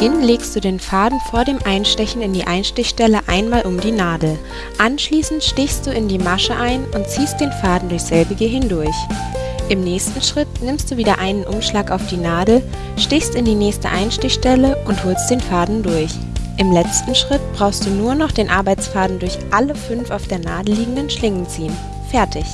Beginn legst du den Faden vor dem Einstechen in die Einstichstelle einmal um die Nadel. Anschließend stichst du in die Masche ein und ziehst den Faden durch selbige hindurch. Im nächsten Schritt nimmst du wieder einen Umschlag auf die Nadel, stichst in die nächste Einstichstelle und holst den Faden durch. Im letzten Schritt brauchst du nur noch den Arbeitsfaden durch alle fünf auf der Nadel liegenden Schlingen ziehen. Fertig!